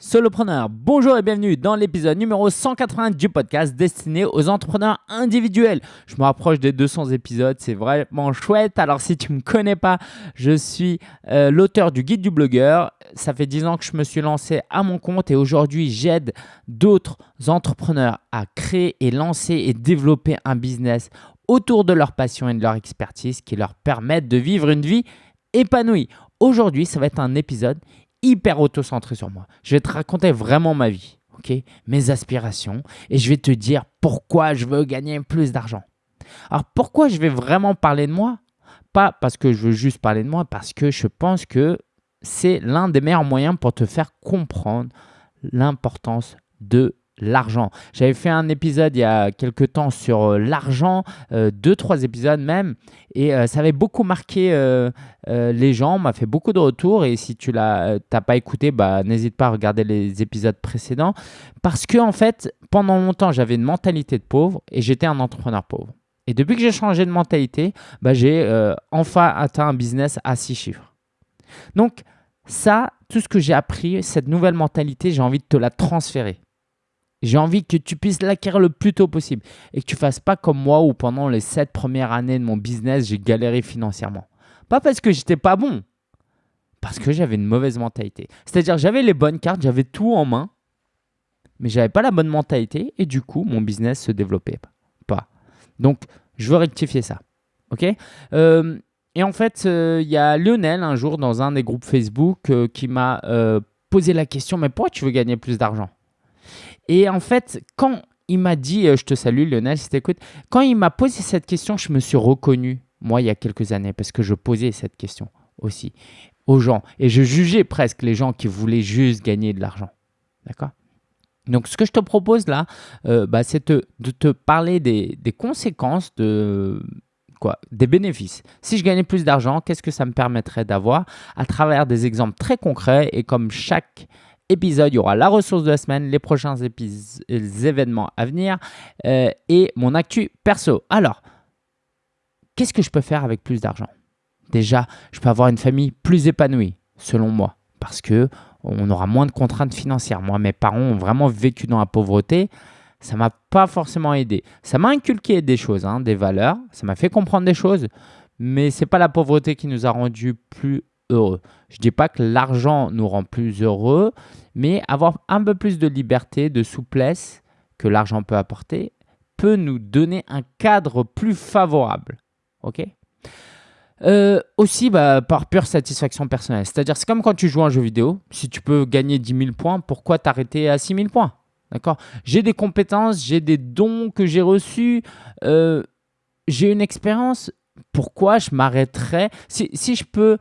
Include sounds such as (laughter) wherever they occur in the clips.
Solopreneur, bonjour et bienvenue dans l'épisode numéro 180 du podcast destiné aux entrepreneurs individuels. Je me rapproche des 200 épisodes, c'est vraiment chouette. Alors si tu ne me connais pas, je suis euh, l'auteur du guide du blogueur. Ça fait 10 ans que je me suis lancé à mon compte et aujourd'hui j'aide d'autres entrepreneurs à créer et lancer et développer un business autour de leur passion et de leur expertise qui leur permettent de vivre une vie épanouie. Aujourd'hui, ça va être un épisode hyper auto-centré sur moi. Je vais te raconter vraiment ma vie, ok, mes aspirations, et je vais te dire pourquoi je veux gagner plus d'argent. Alors pourquoi je vais vraiment parler de moi? Pas parce que je veux juste parler de moi, parce que je pense que c'est l'un des meilleurs moyens pour te faire comprendre l'importance de l'argent. J'avais fait un épisode il y a quelques temps sur euh, l'argent, euh, deux, trois épisodes même, et euh, ça avait beaucoup marqué les gens, m'a fait beaucoup de retours, et si tu l'as pas écouté, bah, n'hésite pas à regarder les épisodes précédents, parce que en fait, pendant longtemps, j'avais une mentalité de pauvre, et j'étais un entrepreneur pauvre. Et depuis que j'ai changé de mentalité, bah, j'ai enfin atteint un business à six chiffres. Donc ça, tout ce que j'ai appris, cette nouvelle mentalité, j'ai envie de te la transférer. J'ai envie que tu puisses l'acquérir le plus tôt possible et que tu fasses pas comme moi où pendant les sept premières années de mon business, j'ai galéré financièrement. Pas parce que j'étais pas bon, parce que j'avais une mauvaise mentalité. C'est-à-dire j'avais les bonnes cartes, j'avais tout en main, mais j'avais pas la bonne mentalité et du coup mon business se développait pas. Donc je veux rectifier ça. Ok? Euh, Et en fait, euh, il y a Lionel un jour dans un des groupes Facebook euh, qui m'a posé la question mais pourquoi tu veux gagner plus d'argent? Et en fait, quand il m'a dit, euh, je te salue Lionel, si t'écoutes, quand il m'a posé cette question, je me suis reconnu, moi, il y a quelques années, parce que je posais cette question aussi aux gens. Et je jugeais presque les gens qui voulaient juste gagner de l'argent. D'accord? Donc, ce que je te propose là, euh, bah, c'est de te parler des, des, conséquences de quoi Des bénéfices. Si je gagnais plus d'argent, qu'est-ce que ça me permettrait d'avoir? À travers des exemples très concrets et comme chaque épisode, il y aura la ressource de la semaine, les prochains événements à venir euh, et mon actu perso. Alors, qu'est-ce que je peux faire avec plus d'argent? Déjà, je peux avoir une famille plus épanouie, selon moi, parce que on aura moins de contraintes financières. Moi, mes parents ont vraiment vécu dans la pauvreté. Ça m'a pas forcément aidé. Ça m'a inculqué des choses, hein, des valeurs. Ça m'a fait comprendre des choses, mais c'est pas la pauvreté qui nous a rendus plus heureux. Je ne dis pas que l'argent nous rend plus heureux, mais avoir un peu plus de liberté, de souplesse que l'argent peut apporter, peut nous donner un cadre plus favorable. Ok? Euh, aussi bah, par pure satisfaction personnelle. C'est-à-dire, c'est comme quand tu joues à un jeu vidéo. Si tu peux gagner 10 000 points, pourquoi t'arrêter à 6 000 points? D'accord? J'ai des compétences, j'ai des dons que j'ai reçus, euh, j'ai une expérience. Pourquoi je m'arrêterais? Si, si, je peux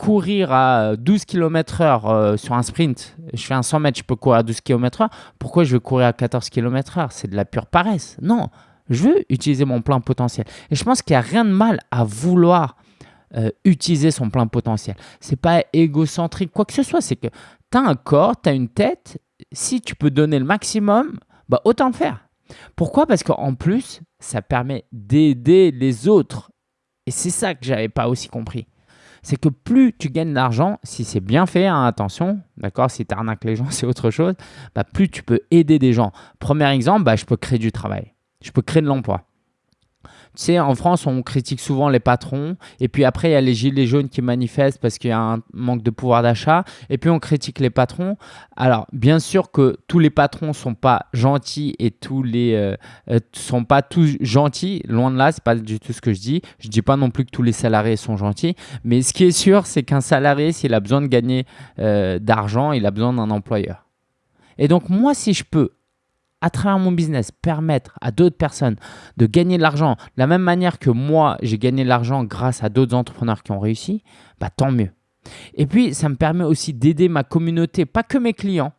courir à 12 km euh, sur un sprint, je fais un 100 mètres, je peux courir à 12 km heure, pourquoi je veux courir à 14 km heure? C'est de la pure paresse. Non, je veux utiliser mon plein potentiel. Et je pense qu'il n'y a rien de mal à vouloir euh, utiliser son plein potentiel. C'est pas égocentrique, quoi que ce soit. C'est que tu as un corps, tu as une tête. Si tu peux donner le maximum, bah autant le faire. Pourquoi? Parce qu'en plus, ça permet d'aider les autres. Et c'est ça que j'avais pas aussi compris c'est que plus tu gagnes d'argent, si c'est bien fait, hein, attention, d'accord, si tu arnaques les gens, (laughs) c'est autre chose, bah, plus tu peux aider des gens. Premier exemple, bah, je peux créer du travail, je peux créer de l'emploi. Tu sais, en France, on critique souvent les patrons. Et puis après, il y a les gilets jaunes qui manifestent parce qu'il y a un manque de pouvoir d'achat. Et puis on critique les patrons. Alors, bien sûr que tous les patrons ne sont pas gentils et tous les euh, euh, sont pas tous gentils. Loin de là, c'est pas du tout ce que je dis. Je dis pas non plus que tous les salariés sont gentils. Mais ce qui est sûr, c'est qu'un salarié, s'il a besoin de gagner euh, d'argent, il a besoin d'un employeur. Et donc moi, si je peux à travers mon business, permettre à d'autres personnes de gagner de l'argent de la même manière que moi, j'ai gagné de l'argent grâce à d'autres entrepreneurs qui ont réussi, bah, tant mieux. Et puis, ça me permet aussi d'aider ma communauté, pas que mes clients,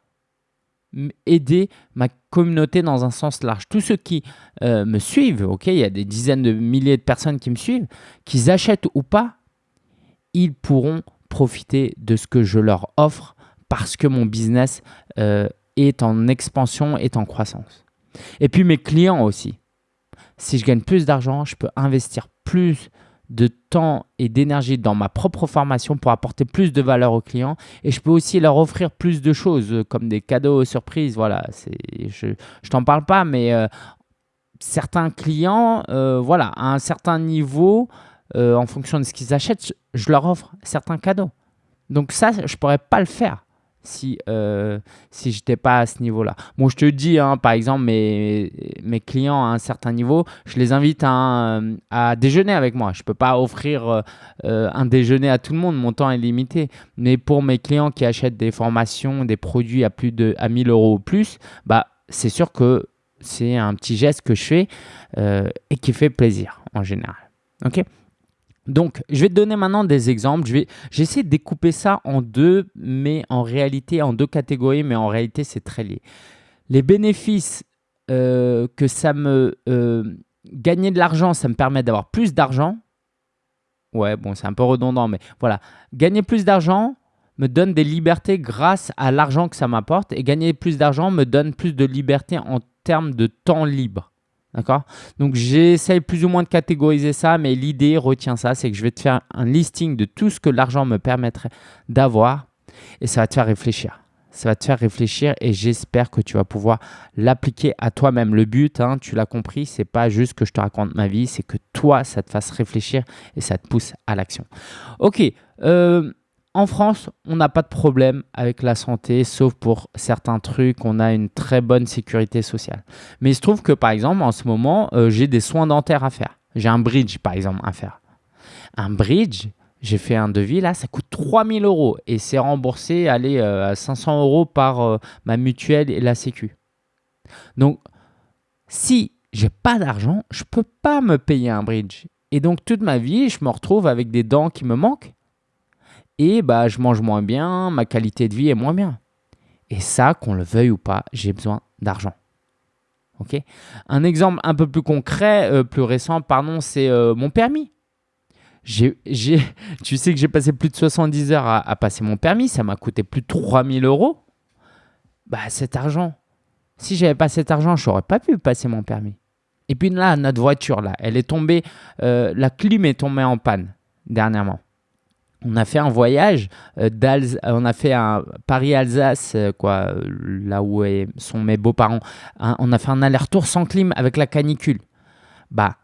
aider ma communauté dans un sens large. Tous ceux qui euh, me suivent, ok, il y a des dizaines de milliers de personnes qui me suivent, qu'ils achètent ou pas, ils pourront profiter de ce que je leur offre parce que mon business euh, est en expansion, est en croissance. Et puis mes clients aussi. Si je gagne plus d'argent, je peux investir plus de temps et d'énergie dans ma propre formation pour apporter plus de valeur aux clients et je peux aussi leur offrir plus de choses euh, comme des cadeaux surprises. Voilà, je ne t'en parle pas, mais euh, certains clients, euh, voilà, à un certain niveau, en fonction de ce qu'ils achètent, je leur offre certains cadeaux. Donc ça, je ne pourrais pas le faire si, euh, si je n'étais pas à ce niveau-là. Bon, je te dis, hein, par exemple, mes, mes clients à un certain niveau, je les invite à, à déjeuner avec moi. Je ne peux pas offrir euh, euh, un déjeuner à tout le monde, mon temps est limité. Mais pour mes clients qui achètent des formations, des produits à plus de à 1000 euros ou plus, bah, c'est sûr que c'est un petit geste que je fais et qui fait plaisir en général. OK? Donc, je vais te donner maintenant des exemples. Je vais, j'essaie de découper ça en deux, mais en réalité, en deux catégories, mais en réalité, c'est très lié. Les bénéfices euh, que ça me... Euh, gagner de l'argent, ça me permet d'avoir plus d'argent. Ouais, bon, c'est un peu redondant, mais voilà. Gagner plus d'argent me donne des libertés grâce à l'argent que ça m'apporte. Et gagner plus d'argent me donne plus de liberté en termes de temps libre. D'accord? Donc j'essaye plus ou moins de catégoriser ça, mais l'idée, retiens ça, c'est que je vais te faire un listing de tout ce que l'argent me permettrait d'avoir et ça va te faire réfléchir. Ça va te faire réfléchir et j'espère que tu vas pouvoir l'appliquer à toi-même. Le but, hein, tu l'as compris, c'est pas juste que je te raconte ma vie, c'est que toi, ça te fasse réfléchir et ça te pousse à l'action. Ok, euh, en France, on n'a pas de problème avec la santé, sauf pour certains trucs, on a une très bonne sécurité sociale. Mais il se trouve que, par exemple, en ce moment, euh, j'ai des soins dentaires à faire. J'ai un bridge, par exemple, à faire. Un bridge, j'ai fait un devis, là, ça coûte 3000 euros et c'est remboursé allez, euh, à 500 euros par euh, ma mutuelle et la sécu. Donc, si j'ai pas d'argent, je peux pas me payer un bridge. Et donc, toute ma vie, je me retrouve avec des dents qui me manquent et bah, je mange moins bien, ma qualité de vie est moins bien. Et ça, qu'on le veuille ou pas, j'ai besoin d'argent. Ok? Un exemple un peu plus concret, euh, plus récent, pardon, c'est euh, mon permis. (laughs) tu sais que j'ai passé plus de 70 heures à, passer mon permis, ça m'a coûté plus de 3000 euros. Bah, cet argent, si j'avais pas cet argent, je n'aurais pas pu passer mon permis. Et puis là, notre voiture, là, elle est tombée, euh, la clim est tombée en panne dernièrement on a fait un voyage euh, on a fait un Paris-Alsace, euh, quoi, là où sont mes beaux-parents. on a fait un aller-retour sans clim avec la canicule. Bah,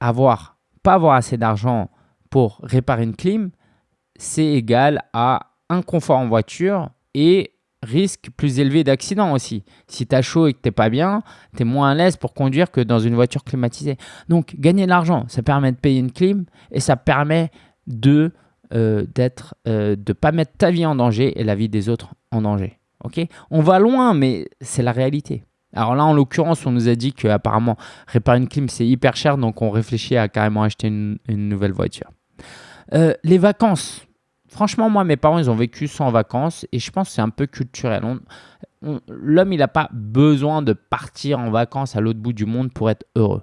avoir, pas avoir assez d'argent pour réparer une clim, c'est égal à un confort en voiture et risque plus élevé d'accident aussi. Si tu as chaud et que tu n'es pas bien, tu es moins à l'aise pour conduire que dans une voiture climatisée. Donc, gagner de l'argent, ça permet de payer une clim et ça permet de euh, d'être, euh, de pas mettre ta vie en danger et la vie des autres en danger. Ok? On va loin, mais c'est la réalité. Alors là, en l'occurrence, on nous a dit qu'apparemment, réparer une clim, c'est hyper cher, donc on réfléchit à carrément acheter une, nouvelle voiture. Euh, les vacances. Franchement, moi, mes parents, ils ont vécu sans vacances et je pense que c'est un peu culturel. L'homme, il n'a pas besoin de partir en vacances à l'autre bout du monde pour être heureux.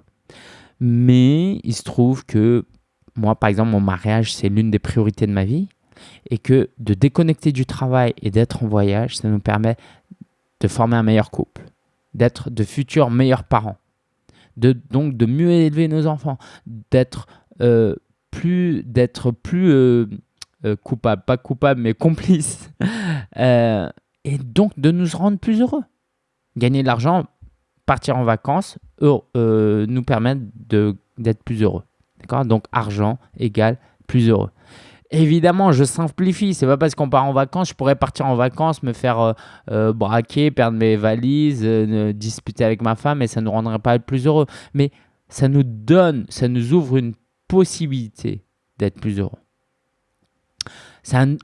Mais il se trouve que moi, par exemple, mon mariage, c'est l'une des priorités de ma vie. Et que de déconnecter du travail et d'être en voyage, ça nous permet de former un meilleur couple, d'être de futurs meilleurs parents, de, donc de mieux élever nos enfants, d'être euh, plus, d'être plus euh, euh, coupable, pas coupable, mais complice, (laughs) et donc de nous rendre plus heureux. Gagner de l'argent, partir en vacances, nous permet d'être plus heureux. Donc argent égale plus heureux. Évidemment, je simplifie. C'est pas parce qu'on part en vacances, je pourrais partir en vacances, me faire euh, euh, braquer, perdre mes valises, euh, disputer avec ma femme et ça ne nous rendrait pas plus heureux. Mais ça nous donne, ça nous ouvre une possibilité d'être plus heureux.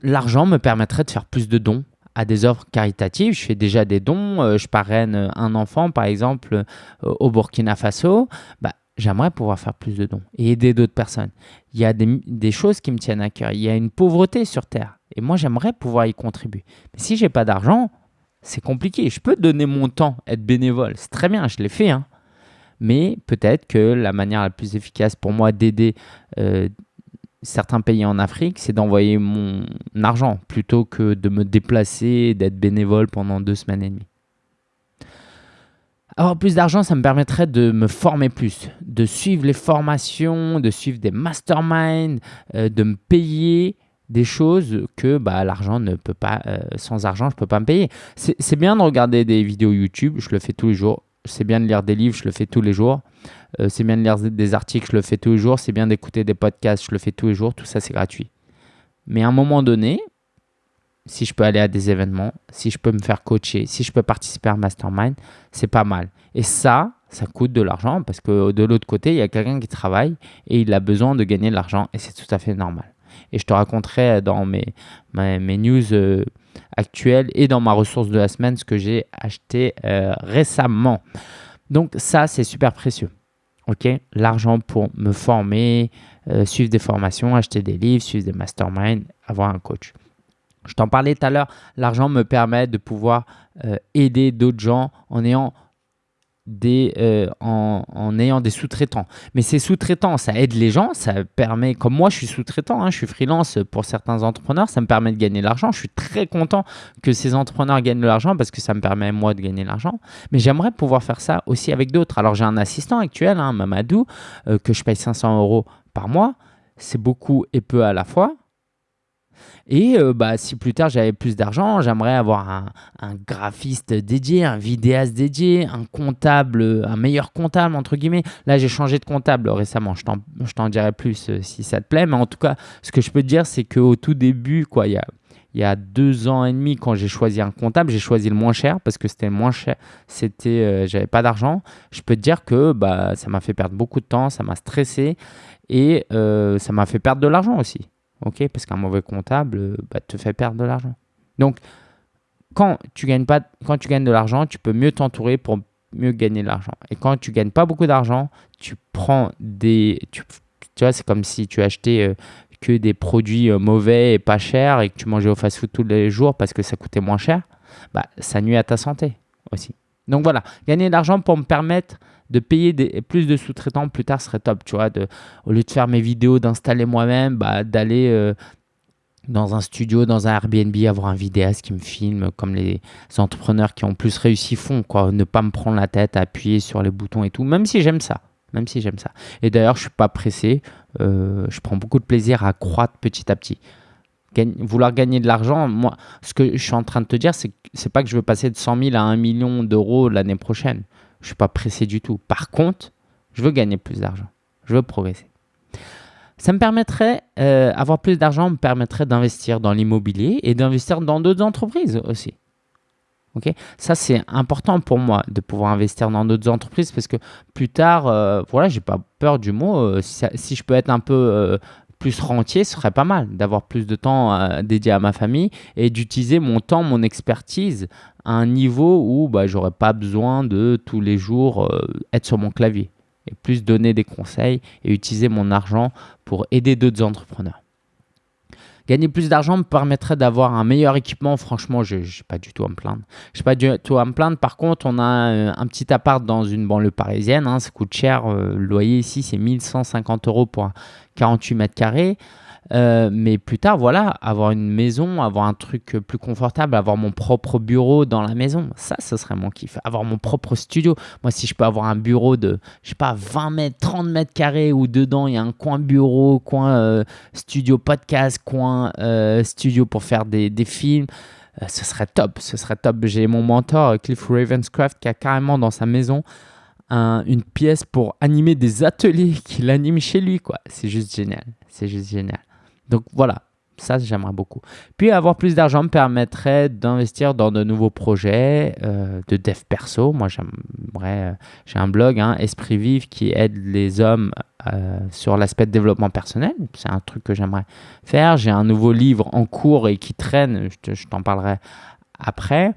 L'argent me permettrait de faire plus de dons à des œuvres caritatives. Je fais déjà des dons. je parraine un enfant, par exemple, au Burkina Faso. Bah, j'aimerais pouvoir faire plus de dons et aider d'autres personnes. Il y a des, choses qui me tiennent à cœur. Il y a une pauvreté sur Terre. Et moi, j'aimerais pouvoir y contribuer. Mais si j'ai pas d'argent, c'est compliqué. Je peux donner mon temps, être bénévole. C'est très bien, je l'ai fait. Hein. Mais peut-être que la manière la plus efficace pour moi d'aider euh, certains pays en Afrique, c'est d'envoyer mon argent plutôt que de me déplacer, d'être bénévole pendant deux semaines et demie. Avoir plus d'argent, ça me permettrait de me former plus, de suivre les formations, de suivre des masterminds, euh, de me payer des choses que bah, l'argent ne peut pas, euh, sans argent, je ne peux pas me payer. C'est bien de regarder des vidéos YouTube, je le fais tous les jours. C'est bien de lire des livres, je le fais tous les jours. Euh, c'est bien de lire des articles, je le fais tous les jours. C'est bien d'écouter des podcasts, je le fais tous les jours. Tout ça, c'est gratuit. Mais à un moment donné, si je peux aller à des événements, si je peux me faire coacher, si je peux participer à un mastermind, c'est pas mal. Et ça, ça coûte de l'argent parce que de l'autre côté, il y a quelqu'un qui travaille et il a besoin de gagner de l'argent et c'est tout à fait normal. Et je te raconterai dans mes, mes, news euh, actuelles et dans ma ressource de la semaine ce que j'ai acheté euh, récemment. Donc ça, c'est super précieux. Ok, l'argent pour me former, euh, suivre des formations, acheter des livres, suivre des masterminds, avoir un coach. Je t'en parlais tout à l'heure, l'argent me permet de pouvoir aider d'autres gens en ayant des, euh, en, ayant des sous-traitants. Mais ces sous-traitants, ça aide les gens, ça permet, comme moi je suis sous-traitant, hein, je suis freelance pour certains entrepreneurs, ça me permet de gagner de l'argent. Je suis très content que ces entrepreneurs gagnent de l'argent parce que ça me permet moi de gagner de l'argent. Mais j'aimerais pouvoir faire ça aussi avec d'autres. Alors j'ai un assistant actuel, hein, Mamadou, euh, que je paye 500 euros par mois. C'est beaucoup et peu à la fois. Et euh, bah, si plus tard j'avais plus d'argent, j'aimerais avoir un, graphiste dédié, un vidéaste dédié, un comptable, un meilleur comptable, entre guillemets. Là, j'ai changé de comptable récemment. Je t'en dirai plus euh, si ça te plaît. Mais en tout cas, ce que je peux te dire, c'est qu'au tout début, quoi, il y a, il y a deux ans et demi, quand j'ai choisi un comptable, j'ai choisi le moins cher parce que c'était moins cher. C'était, euh, j'avais pas d'argent. Je peux te dire que bah, ça m'a fait perdre beaucoup de temps, ça m'a stressé et ça m'a fait perdre de l'argent aussi ok Parce qu'un mauvais comptable euh, bah, te fait perdre de l'argent. Donc, quand tu gagnes pas, quand tu gagnes de l'argent, tu peux mieux t'entourer pour mieux gagner de l'argent. Et quand tu gagnes pas beaucoup d'argent, tu prends des, tu, vois, c'est comme si tu achetais euh, que des produits euh, mauvais et pas chers et que tu mangeais au fast-food tous les jours parce que ça coûtait moins cher. Bah, ça nuit à ta santé aussi. Donc voilà, gagner de l'argent pour me permettre de payer plus de sous-traitants plus tard serait top, tu vois. Au lieu de faire mes vidéos, d'installer moi-même, bah, d'aller euh, dans un studio, dans un Airbnb, avoir un vidéaste qui me filme, comme les entrepreneurs qui ont plus réussi font, quoi. Ne pas me prendre la tête à appuyer sur les boutons et tout, même si j'aime ça. Même si j'aime ça. Et d'ailleurs, je ne suis pas pressé. Euh, je prends beaucoup de plaisir à croître petit à petit. vouloir gagner de l'argent, moi, ce que je suis en train de te dire, c'est c'est pas que je veux passer de 100 000 à 1 million d'euros l'année prochaine. Je ne suis pas pressé du tout. Par contre, je veux gagner plus d'argent. Je veux progresser. Ça me permettrait, euh, avoir plus d'argent me permettrait d'investir dans l'immobilier et d'investir dans d'autres entreprises aussi. Ok, ça c'est important pour moi de pouvoir investir dans d'autres entreprises parce que plus tard, euh, voilà, j'ai pas peur du mot. Euh, si, je peux être un peu euh, plus rentier, ce serait pas mal d'avoir plus de temps dédié à ma famille et d'utiliser mon temps, mon expertise à un niveau où bah, j'aurais pas besoin de tous les jours euh, être sur mon clavier et plus donner des conseils et utiliser mon argent pour aider d'autres entrepreneurs. Gagner plus d'argent me permettrait d'avoir un meilleur équipement. Franchement, je n'ai pas du tout à me plaindre. Je n'ai pas du tout à me plaindre. Par contre, on a un, petit appart dans une banlieue parisienne. Hein, ça coûte cher. Euh, le loyer ici, c'est 1150 euros pour 48 mètres carrés. Euh, mais plus tard, voilà, avoir une maison, avoir un truc plus confortable, avoir mon propre bureau dans la maison, ça, ce serait mon kiff. Avoir mon propre studio. Moi, si je peux avoir un bureau de, je sais pas, 20 mètres, 30 mètres carrés où dedans il y a un coin bureau, coin euh, studio podcast, coin euh, studio pour faire des, des films. ce serait top, ce serait top. J'ai mon mentor Cliff Ravenscraft qui a carrément dans sa maison une pièce pour animer des ateliers (laughs) qu'il anime chez lui. quoi. C'est juste génial. C'est juste génial. Donc voilà, ça j'aimerais beaucoup. Puis avoir plus d'argent me permettrait d'investir dans de nouveaux projets euh, de dev perso. Moi j'aimerais, euh, j'ai un blog, hein, Esprit Vive, qui aide les hommes euh, sur l'aspect de développement personnel. C'est un truc que j'aimerais faire. J'ai un nouveau livre en cours et qui traîne, je t'en parlerai après.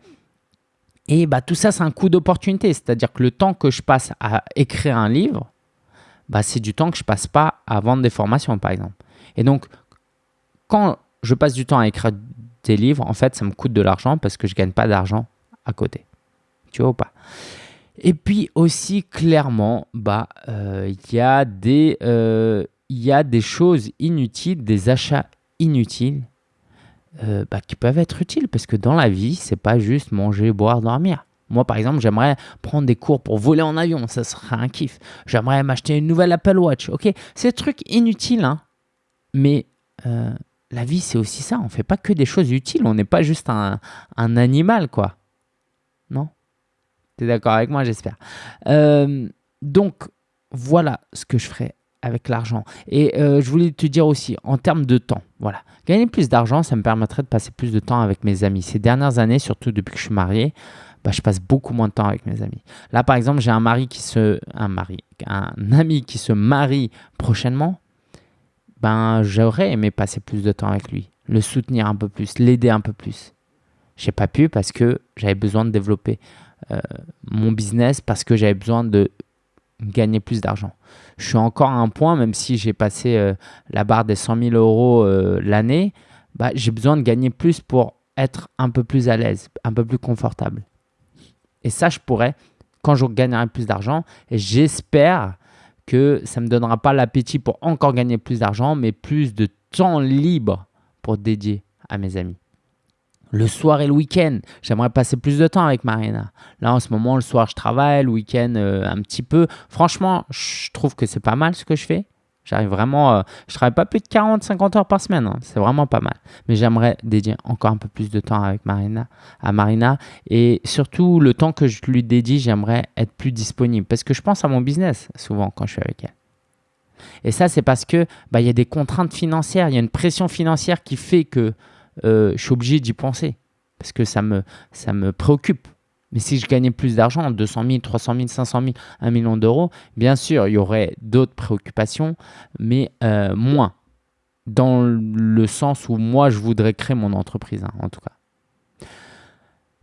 Et bah, tout ça, c'est un coup d'opportunité. C'est-à-dire que le temps que je passe à écrire un livre, bah, c'est du temps que je passe pas à vendre des formations, par exemple. Et donc, quand je passe du temps à écrire des livres, en fait, ça me coûte de l'argent parce que je ne gagne pas d'argent à côté. Tu vois ou pas? Et puis aussi, clairement, bah, euh, il y, a des, euh, y a des choses inutiles, des achats inutiles euh, bah, qui peuvent être utiles parce que dans la vie, c'est pas juste manger, boire, dormir. Moi, par exemple, j'aimerais prendre des cours pour voler en avion. Ça serait un kiff. J'aimerais m'acheter une nouvelle Apple Watch. Ok, c'est trucs inutiles, hein. mais euh, la vie, c'est aussi ça. On fait pas que des choses utiles. On n'est pas juste un, animal, quoi. Non? Tu es d'accord avec moi, j'espère. Euh, donc, voilà ce que je ferai avec l'argent. Et euh, je voulais te dire aussi, en termes de temps, voilà, gagner plus d'argent, ça me permettrait de passer plus de temps avec mes amis. Ces dernières années, surtout depuis que je suis marié, bah, je passe beaucoup moins de temps avec mes amis. Là, par exemple, j'ai un mari qui se, un mari, un ami qui se marie prochainement. Ben, j'aurais aimé passer plus de temps avec lui, le soutenir un peu plus, l'aider un peu plus. J'ai pas pu parce que j'avais besoin de développer euh, mon business, parce que j'avais besoin de gagner plus d'argent. Je suis encore à un point, même si j'ai passé euh, la barre des 100 000 euros euh, l'année, bah, j'ai besoin de gagner plus pour être un peu plus à l'aise, un peu plus confortable. Et ça, je pourrais quand je gagnerai plus d'argent. Et j'espère que ça ne me donnera pas l'appétit pour encore gagner plus d'argent, mais plus de temps libre pour dédier à mes amis le soir et le week-end. J'aimerais passer plus de temps avec Marina. Là, en ce moment, le soir, je travaille, le week-end, euh, un petit peu. Franchement, je trouve que c'est pas mal ce que je fais. J'arrive vraiment, euh, je travaille pas plus de 40-50 heures par semaine. Hein. C'est vraiment pas mal. Mais j'aimerais dédier encore un peu plus de temps avec Marina, à Marina. Et surtout, le temps que je lui dédie, j'aimerais être plus disponible. Parce que je pense à mon business souvent quand je suis avec elle. Et ça, c'est parce que bah, il y a des contraintes financières, il y a une pression financière qui fait que euh, je suis obligé d'y penser parce que ça me, ça me préoccupe. Mais si je gagnais plus d'argent, 200 000, 300 000, 500 000, 1 million d'euros, bien sûr, il y aurait d'autres préoccupations, mais euh, moins. Dans le sens où moi, je voudrais créer mon entreprise, hein, en tout cas.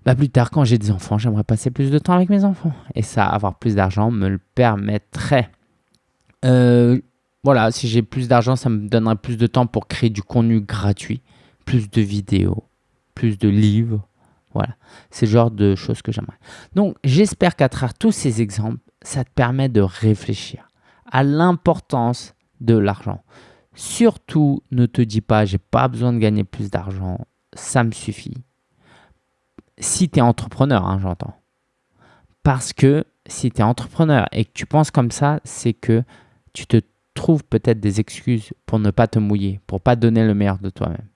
Bah, plus tard, quand j'ai des enfants, j'aimerais passer plus de temps avec mes enfants. Et ça, avoir plus d'argent me le permettrait. Euh, voilà, si j'ai plus d'argent, ça me donnerait plus de temps pour créer du contenu gratuit plus de vidéos, plus de livres. Voilà, c'est le genre de choses que j'aimerais. Donc, j'espère qu'à travers tous ces exemples, ça te permet de réfléchir à l'importance de l'argent. Surtout, ne te dis pas, j'ai pas besoin de gagner plus d'argent, ça me suffit. Si tu es entrepreneur, hein, j'entends. Parce que si tu es entrepreneur et que tu penses comme ça, c'est que tu te trouves peut-être des excuses pour ne pas te mouiller, pour pas donner le meilleur de toi-même.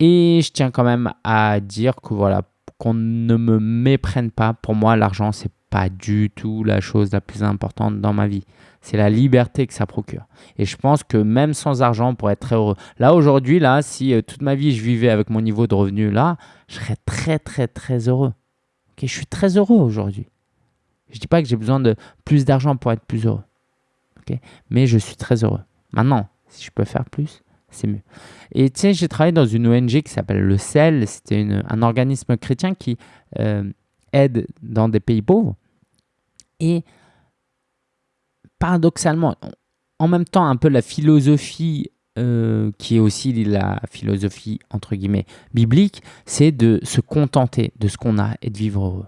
Et je tiens quand même à dire que voilà, qu'on ne me méprenne pas. Pour moi, l'argent, c'est pas du tout la chose la plus importante dans ma vie. C'est la liberté que ça procure. Et je pense que même sans argent, pourrait être très heureux. Là, aujourd'hui, là, si euh, toute ma vie, je vivais avec mon niveau de revenu là, je serais très, très, très heureux. Ok, je suis très heureux aujourd'hui. Je ne dis pas que j'ai besoin de plus d'argent pour être plus heureux. Mais je suis très heureux. Maintenant, si je peux faire plus, c'est mieux. Et tu sais, j'ai travaillé dans une ONG qui s'appelle le CEL. C'était un organisme chrétien qui euh, aide dans des pays pauvres. Et paradoxalement, en même temps, un peu la philosophie euh, qui est aussi la philosophie entre guillemets biblique, c'est de se contenter de ce qu'on a et de vivre heureux.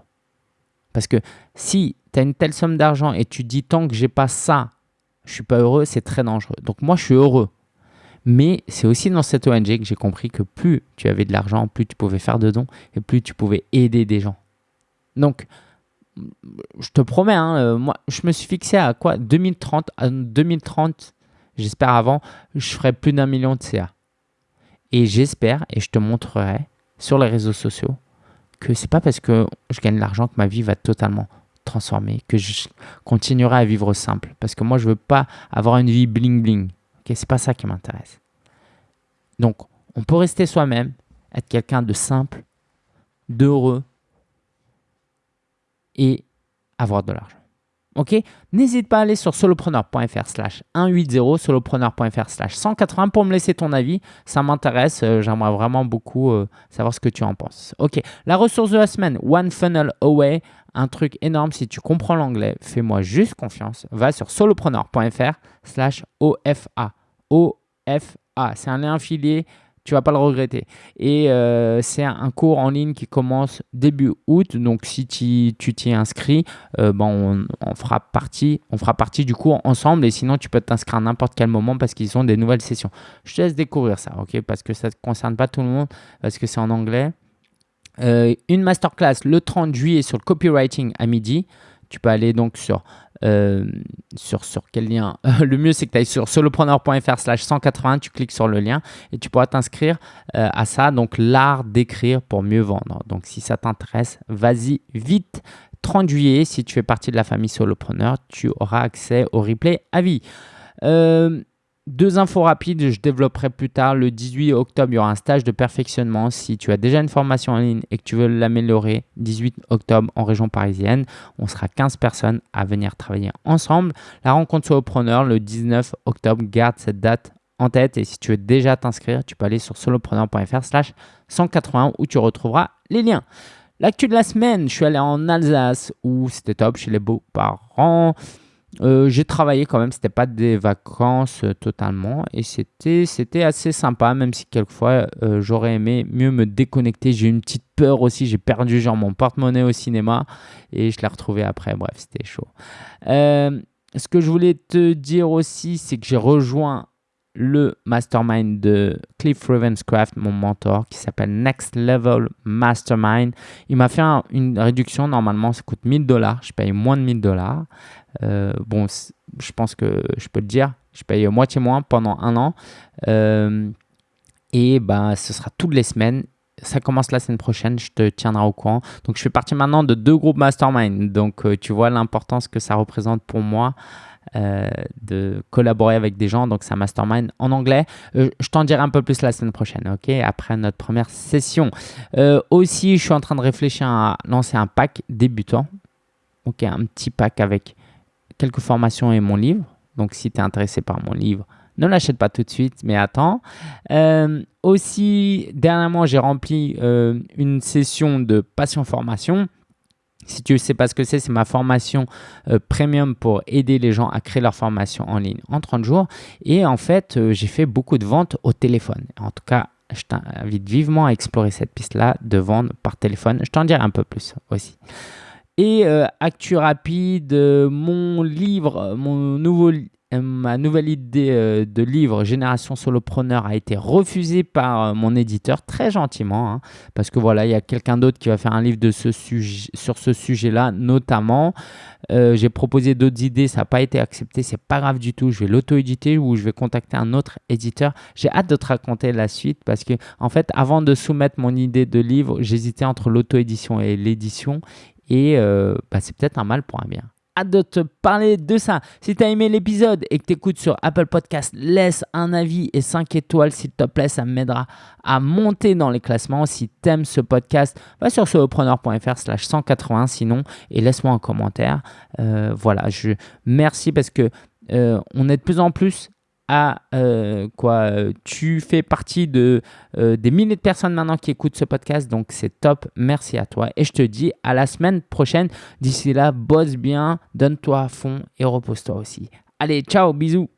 Parce que si tu as une telle somme d'argent et tu dis tant que j'ai pas ça, je suis pas heureux, c'est très dangereux. Donc moi je suis heureux. Mais c'est aussi dans cette ONG que j'ai compris que plus tu avais de l'argent, plus tu pouvais faire de dons et plus tu pouvais aider des gens. Donc, je te promets, hein, euh, moi, je me suis fixé à quoi? 2030, 2030, j'espère avant, je ferai plus d'un million de CA. Et j'espère, et je te montrerai sur les réseaux sociaux, que c'est pas parce que je gagne de l'argent que ma vie va totalement transformer, que je continuerai à vivre simple. Parce que moi, je veux pas avoir une vie bling bling. Ce c'est pas ça qui m'intéresse. Donc, on peut rester soi-même, être quelqu'un de simple, d'heureux et avoir de l'argent. Ok? N'hésite pas à aller sur solopreneur.fr slash 180, solopreneur.fr slash 180 pour me laisser ton avis. Ça m'intéresse. Euh, j'aimerais vraiment beaucoup euh, savoir ce que tu en penses. Ok, la ressource de la semaine, One Funnel Away. Un truc énorme, si tu comprends l'anglais, fais-moi juste confiance. Va sur solopreneur.fr slash OFA. OFA. C'est un lien affilié, tu vas pas le regretter. Et euh, c'est un cours en ligne qui commence début août. Donc si tu t'y inscris, euh, bon, on, fera partie, on fera partie du cours ensemble. Et sinon, tu peux t'inscrire à n'importe quel moment parce qu'ils ont des nouvelles sessions. Je te laisse découvrir ça, ok? Parce que ça ne concerne pas tout le monde, parce que c'est en anglais. Euh, une masterclass le 30 juillet sur le copywriting à midi. Tu peux aller donc sur, euh, sur, quel lien (laughs) Le mieux, c'est que tu ailles sur solopreneur.fr slash 180, tu cliques sur le lien et tu pourras t'inscrire euh, à ça. Donc, l'art d'écrire pour mieux vendre. Donc, si ça t'intéresse, vas-y vite. 30 juillet, si tu fais partie de la famille solopreneur, tu auras accès au replay à vie. Euh, deux infos rapides, je développerai plus tard. Le 18 octobre, il y aura un stage de perfectionnement. Si tu as déjà une formation en ligne et que tu veux l'améliorer, 18 octobre en région parisienne, on sera 15 personnes à venir travailler ensemble. La rencontre solopreneur le 19 octobre, garde cette date en tête. Et si tu veux déjà t'inscrire, tu peux aller sur solopreneur.fr slash 180 où tu retrouveras les liens. L'actu de la semaine, je suis allé en Alsace où c'était top chez les beaux-parents. Euh, j'ai travaillé quand même, c'était pas des vacances euh, totalement et c'était c'était assez sympa même si quelquefois euh, j'aurais aimé mieux me déconnecter. J'ai eu une petite peur aussi, j'ai perdu genre mon porte-monnaie au cinéma et je l'ai retrouvé après. Bref, c'était chaud. ce que je voulais te dire aussi, c'est que j'ai rejoint le mastermind de Cliff Ravenscraft, mon mentor, qui s'appelle Next Level Mastermind. Il m'a fait une réduction. Normalement, ça coûte 1000 dollars. Je paye moins de 1000 dollars. Euh, bon, je pense que je peux le dire. Je paye moitié moins pendant un an. Euh, et ben, ce sera toutes les semaines. Ça commence la semaine prochaine, je te tiendrai au courant. Donc, je fais partie maintenant de deux groupes mastermind. Donc, euh, tu vois l'importance que ça représente pour moi. De collaborer avec des gens. Donc, c'est un mastermind en anglais. je t'en dirai un peu plus la semaine prochaine, ok Après notre première session. aussi, je suis en train de réfléchir à lancer un pack débutant. Ok, un petit pack avec quelques formations et mon livre. Donc, si tu es intéressé par mon livre, ne l'achète pas tout de suite, mais attends. Euh, aussi, dernièrement, j'ai rempli euh, une session de Passion Formation. Si tu ne sais pas ce que c'est, c'est ma formation euh, premium pour aider les gens à créer leur formation en ligne en 30 jours. Et en fait, j'ai fait beaucoup de ventes au téléphone. En tout cas, je t'invite vivement à explorer cette piste-là de vendre par téléphone. Je t'en dirai un peu plus aussi. Et euh, actu rapide, euh, mon livre, mon nouveau, euh, ma nouvelle idée de livre Génération Solopreneur a été refusée par mon éditeur très gentiment, hein, parce que voilà, il y a quelqu'un d'autre qui va faire un livre de ce sujet, sur ce sujet-là, notamment. J'ai proposé d'autres idées, ça n'a pas été accepté, c'est pas grave du tout. Je vais l'auto-éditer ou je vais contacter un autre éditeur. J'ai hâte de te raconter la suite parce que, en fait, avant de soumettre mon idée de livre, j'hésitais entre l'auto-édition et l'édition et euh, bah, c'est peut-être un mal pour un bien. De te parler de ça. Si tu as aimé l'épisode et que tu écoutes sur Apple Podcast, laisse un avis et 5 étoiles s'il te plaît. Ça m'aidera à monter dans les classements. Si tu aimes ce podcast, va sur solopreneur.fr slash 180 sinon et laisse-moi un commentaire. Euh, voilà, je merci parce que euh, on est de plus en plus à euh, quoi tu fais partie euh, des milliers de personnes maintenant qui écoutent ce podcast donc c'est top merci à toi et je te dis à la semaine prochaine d'ici là bosse bien donne-toi à fond et repose-toi aussi. Allez ciao bisous